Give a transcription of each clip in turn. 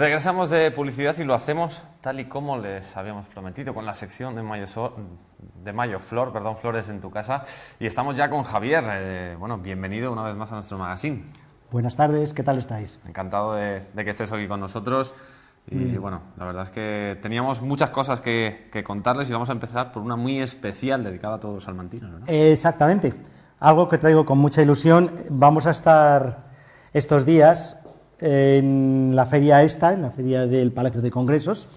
Regresamos de publicidad y lo hacemos tal y como les habíamos prometido con la sección de Mayo, de Mayo Flor, perdón, Flores en tu casa. Y estamos ya con Javier. Eh, bueno, bienvenido una vez más a nuestro magazine. Buenas tardes, ¿qué tal estáis? Encantado de, que estés aquí con nosotros. Y bueno, la verdad es que teníamos muchas cosas que, contarles y vamos a empezar por una muy especial dedicada a todos los salmantinos. ¿no? Exactamente, algo que traigo con mucha ilusión. Vamos a estar estos días en la feria esta, en la feria del Palacio de Congresos,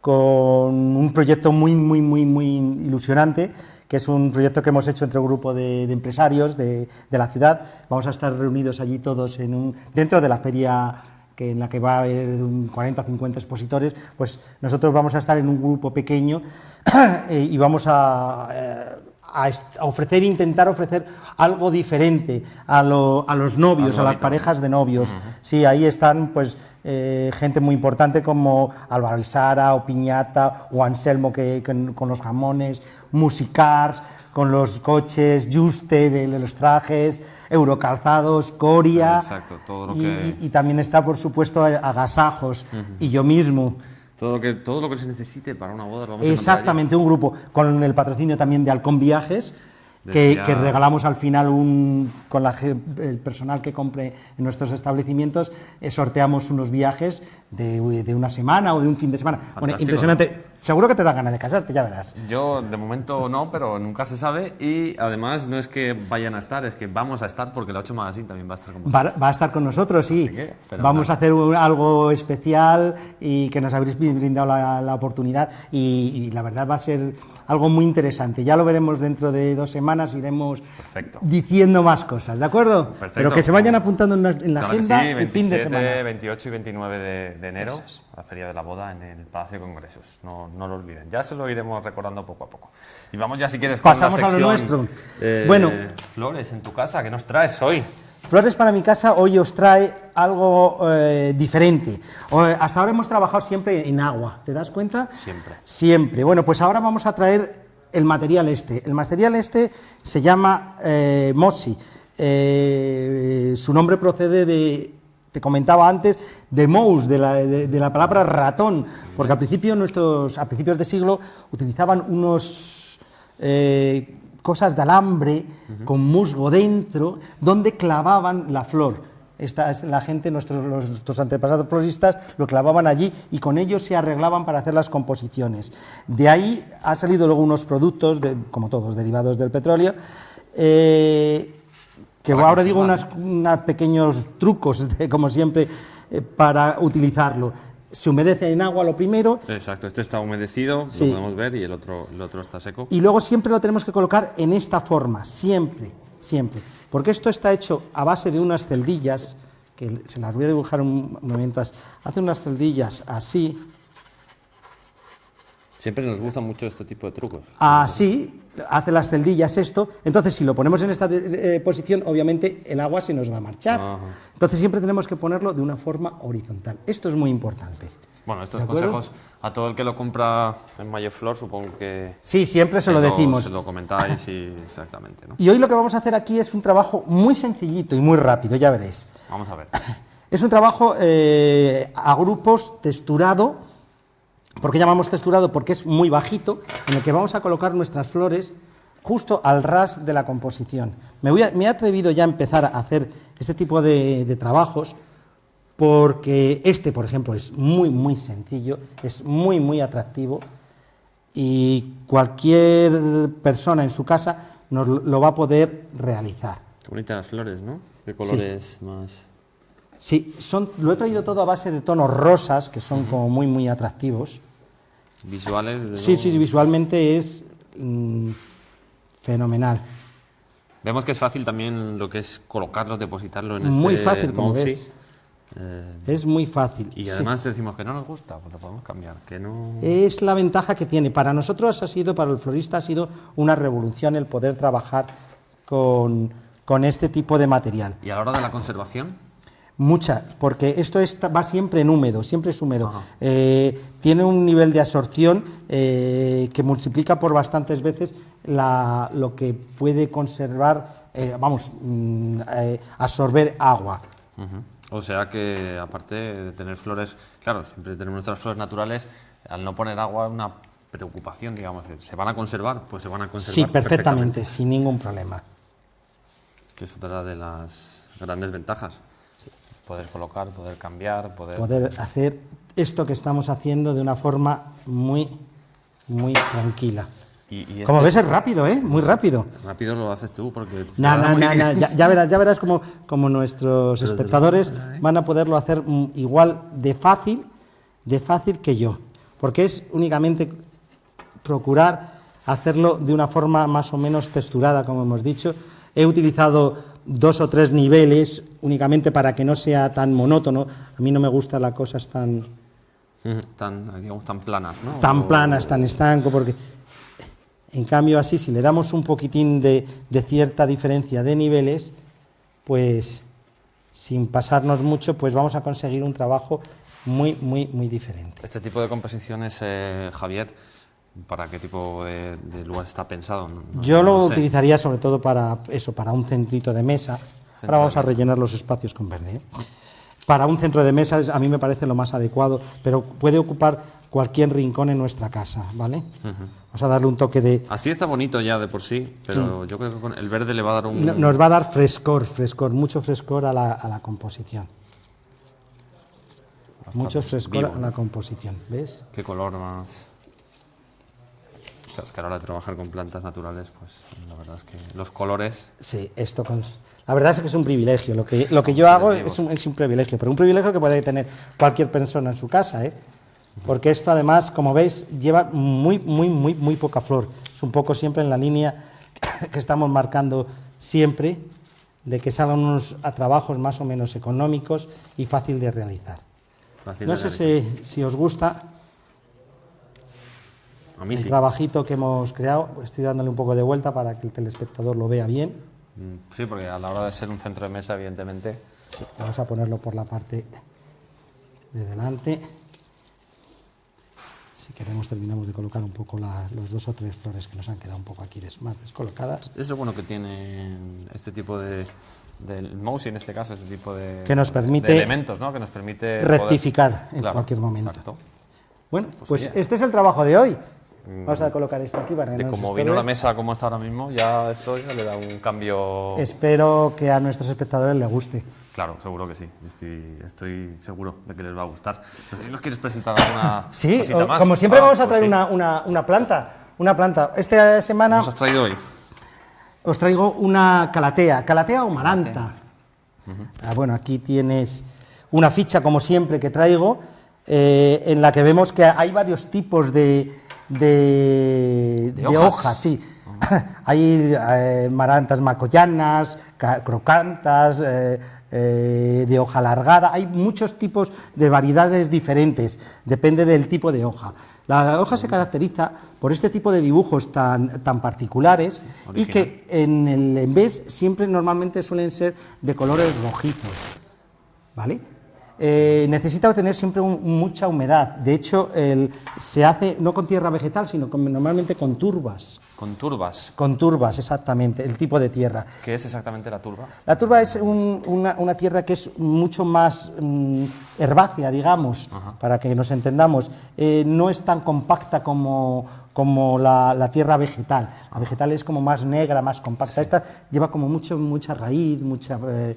con un proyecto muy, muy, muy, muy ilusionante, que es un proyecto que hemos hecho entre un grupo de, empresarios de, la ciudad. Vamos a estar reunidos allí todos en un, dentro de la feria que en la que va a haber 40 o 50 expositores, pues nosotros vamos a estar en un grupo pequeño eh, y vamos a, a, ofrecer, intentar ofrecer algo diferente a, los novios, a las parejas de novios. Sí, ahí están pues eh, gente muy importante como Álvaro Isara o Piñata o Anselmo que, con los jamones, Musicars, con los coches, Juste de, los trajes, Eurocalzados, Coria. Exacto, todo lo que... y, también está, por supuesto, Agasajos y yo mismo. Todo lo, que, todo lo que se necesite para una boda lo vamos Exactamente, un grupo con el patrocinio también de Halcón Viajes, que, regalamos al final un, con la, el personal que compre en nuestros establecimientos, eh, sorteamos unos viajes de, de, una semana o de un fin de semana. Bueno, impresionante. Seguro que te da ganas de casarte, ya verás. Yo de momento no, pero nunca se sabe y además no es que vayan a estar, es que vamos a estar porque la 8 Magazine también va a estar con nosotros. Va, a estar con nosotros, sí. vamos a hacer algo especial y que nos habréis brindado la, oportunidad y la verdad va a ser algo muy interesante. Ya lo veremos dentro de dos semanas, iremos diciendo más cosas, ¿de acuerdo? Pero que se vayan apuntando en la, agenda el fin de semana. 28 y 29 de, enero, la Feria de la Boda en el Palacio de Congresos. No, no, lo olviden, ya se lo iremos recordando poco a poco. Y vamos ya, si quieres, con Pasamos la sección, a lo nuestro. bueno, Flores, en tu casa, ¿qué nos traes hoy? Flores para mi casa hoy os trae algo eh, diferente. hasta ahora hemos trabajado siempre en agua, ¿te das cuenta? Siempre. Siempre. Bueno, pues ahora vamos a traer el material este. El material este se llama eh, Mossi. Eh, su nombre procede de, te comentaba antes, de mouse, de la, palabra ratón, porque al principio nuestros, a principios de siglo utilizaban unos cosas de alambre con musgo dentro, donde clavaban la flor. Esta, la gente, nuestros, nuestros antepasados floristas, lo clavaban allí y con ellos se arreglaban para hacer las composiciones. De ahí han salido luego unos productos, como todos, derivados del petróleo, eh, que ahora digo unos pequeños trucos, como siempre, eh, para utilizarlo se humedece en agua lo primero. Exacto, este está humedecido, lo podemos ver, y el otro, el otro está seco. Y luego siempre lo tenemos que colocar en esta forma, siempre, siempre. Porque esto está hecho a base de unas celdillas, que se las voy a dibujar un momento. Hace unas celdillas así. Siempre nos gusta mucho este tipo de trucos. Así, hace las celdillas esto. Entonces, si lo ponemos en esta eh, posición, obviamente el agua se nos va a marchar. Entonces, siempre tenemos que ponerlo de una forma horizontal. Esto es muy importante. Bueno, estos consejos a todo el que lo compra en Mayoflor, supongo que... Sí, siempre se lo, decimos. Se lo comentáis y exactamente. Y hoy lo que vamos a hacer aquí es un trabajo muy sencillito y muy rápido, ya veréis. Vamos a ver. Es un trabajo eh, a grupos texturado, ¿por qué llamamos texturado? Porque es muy bajito, en el que vamos a colocar nuestras flores justo al ras de la composición. Me, voy me he atrevido ya a empezar a hacer este tipo de, de trabajos porque este, por ejemplo, es muy, muy sencillo, es muy, muy atractivo y cualquier persona en su casa nos lo va a poder realizar. Qué bonitas las flores, ¿no? Qué colores más... Sí, son, lo he traído todo a base de tonos rosas, que son como muy, muy atractivos. ¿Visuales? sí, sí, visualmente es mm, fenomenal. Vemos que es fácil también lo que es colocarlo, depositarlo en este Muy fácil, como ves. Eh, es muy fácil. Y además decimos que no nos gusta, pues lo podemos cambiar. Que no... Es la ventaja que tiene. Para nosotros ha sido, para el florista ha sido una revolución el poder trabajar con, con este tipo de material. ¿Y a la hora de la conservación? Mucha, porque esto va siempre en húmedo, siempre es húmedo. Eh, tiene un nivel de absorción eh, que multiplica por bastantes veces la, lo que puede conservar, vamos, mm, absorber agua. O sea que, aparte de tener flores, claro, siempre tenemos nuestras flores naturales, al no poner agua, una preocupación, digamos, ¿se van a conservar? Pues se van a conservar. Sí, perfectamente, sin ningún problema. Que es otra de las grandes ventajas. Poder colocar, poder cambiar, poder... Poder hacer esto que estamos haciendo de una forma muy, muy tranquila. Como este ves es rápido, ¿eh? Muy rápido. Rápido lo haces tú porque... No, no, no, ya, verás, ya verás como, como nuestros espectadores ¿eh? van a poderlo hacer mm, igual de fácil, de fácil que yo. Porque es únicamente procurar hacerlo de una forma más o menos texturada, como hemos dicho. He utilizado dos o tres niveles únicamente para que no sea tan monótono. A mí no me gustan las cosas tan... Tan, digamos, tan planas, ¿no? Tan planas, tan estanco, porque en cambio así, si le damos un poquitín de, de cierta diferencia de niveles, pues sin pasarnos mucho, pues vamos a conseguir un trabajo muy, muy, muy diferente. Este tipo de composiciones, eh, Javier, ¿Para qué tipo de, lugar está pensado? Yo lo utilizaría sobre todo para eso, para un centrito de mesa. Ahora vamos a rellenar los espacios con verde. ¿eh? Para un centro de mesa a mí me parece lo más adecuado, pero puede ocupar cualquier rincón en nuestra casa, ¿vale? Vamos a darle un toque de... Así está bonito ya de por sí, pero yo creo que con el verde le va a dar un... Nos va a dar frescor, frescor, mucho frescor a la, composición. mucho frescor a la composición, ¿ves? Qué color más... Claro, es que a la hora de trabajar con plantas naturales, pues la verdad es que los colores... Sí, esto con... La verdad es que es un privilegio. Lo que, lo que yo hago es un, es un, privilegio, pero un privilegio que puede tener cualquier persona en su casa, ¿eh? Porque esto además, como veis, lleva muy, muy, muy, muy poca flor. Es un poco siempre en la línea que estamos marcando siempre, de que salgan unos a trabajos más o menos económicos y fácil de realizar. no sé si, si os gusta el trabajito que hemos creado, estoy dándole un poco de vuelta para que el telespectador lo vea bien. Mm, sí, porque a la hora de ser un centro de mesa, evidentemente... Sí, vamos a ponerlo por la parte de delante. Si queremos terminamos de colocar un poco los dos o tres flores que nos han quedado un poco aquí más descolocadas. Eso es bueno que tiene este tipo de, del mouse, en este caso, este tipo de, que nos permite elementos, ¿no? Que nos permite rectificar en cualquier momento. Bueno, pues, pues este es el trabajo de hoy. Vamos a colocar esto aquí para que De como vino la mesa como está ahora mismo, ya esto ya le da un cambio... Espero que a nuestros espectadores les guste. Claro, seguro que sí. Estoy, estoy seguro de que les va a gustar. No sé si nos quieres presentar alguna sí, cosita más. como siempre ah, vamos a pues traer una, una, una, planta. Una planta. Esta semana... ¿Qué nos has traído hoy? Os traigo una calatea. ¿Calatea o maranta? ah, bueno, aquí tienes una ficha, como siempre, que traigo, eh, en la que vemos que hay varios tipos de de, hojas? sí. Hay eh, marantas macoyanas, crocantas, eh, eh, de hoja alargada, hay muchos tipos de variedades diferentes, depende del tipo de hoja. La hoja se caracteriza por este tipo de dibujos tan, tan particulares y que en el envés siempre normalmente suelen ser de colores rojizos, ¿vale? Eh, necesita obtener siempre mucha humedad. De hecho, se hace no con tierra vegetal, sino normalmente con turbas. ¿Con turbas? Con turbas, exactamente, el tipo de tierra. ¿Qué es exactamente la turba? La turba es una, tierra que es mucho más mm, herbácea, digamos, para que nos entendamos. Eh, no es tan compacta como, como la, tierra vegetal. La vegetal es como más negra, más compacta. Esta lleva como mucho, mucha raíz, mucha... Eh,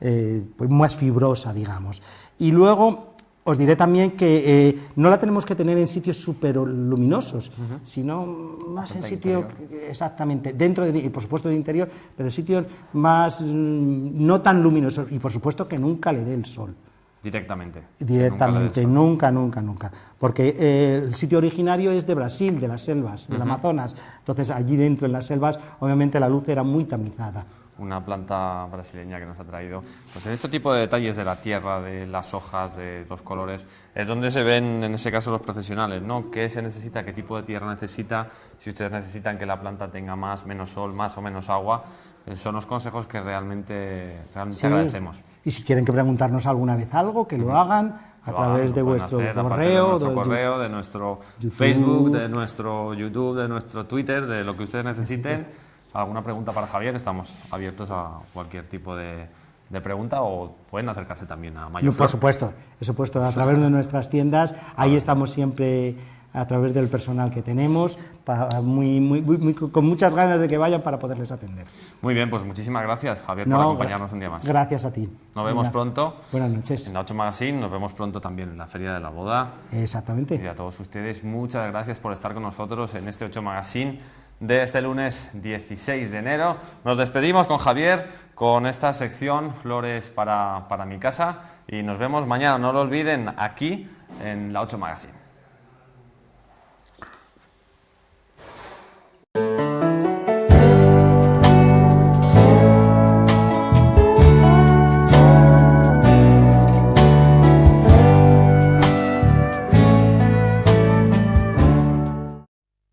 eh, pues más fibrosa, digamos. Y luego os diré también que eh, no la tenemos que tener en sitios súper luminosos, sino más en sitios, exactamente, dentro de, y por supuesto de interior, pero en sitios más mm, no tan luminosos y por supuesto que nunca le dé el sol. Directamente. Directamente, nunca, nunca, nunca, Porque eh, el sitio originario es de Brasil, de las selvas, del Amazonas. Entonces allí dentro en las selvas, obviamente la luz era muy tamizada una planta brasileña que nos ha traído. Pues en este tipo de detalles de la tierra, de las hojas, de los colores, es donde se ven en ese caso los profesionales, ¿no? ¿Qué se necesita? ¿Qué tipo de tierra necesita? Si ustedes necesitan que la planta tenga más, menos sol, más o menos agua, eh, son los consejos que realmente, realmente agradecemos. Y si quieren que preguntarnos alguna vez algo, que lo hagan a través de vuestro correo, de nuestro correo, de nuestro Facebook, de nuestro YouTube, de nuestro Twitter, de lo que ustedes necesiten alguna pregunta para Javier, estamos abiertos a cualquier tipo de, de pregunta o pueden acercarse también a Mayo No, por supuesto, por supuesto, a través de nuestras tiendas, ahí estamos siempre a través del personal que tenemos, para muy, muy, muy- con muchas ganas de que vayan para poderles atender. Muy bien, pues muchísimas gracias, Javier, No, por acompañarnos un día más. Gracias a ti. Nos vemos Venga, pronto Buenas noches. en la 8 Magazine, nos vemos pronto también en la Feria de la Boda. Y Exactamente. a todos ustedes, muchas gracias por estar con nosotros en este 8 Magazine de este lunes 16 de enero. Nos despedimos con Javier con esta sección Flores para, para mi casa y nos vemos mañana, no lo olviden, aquí en la 8 Magazine.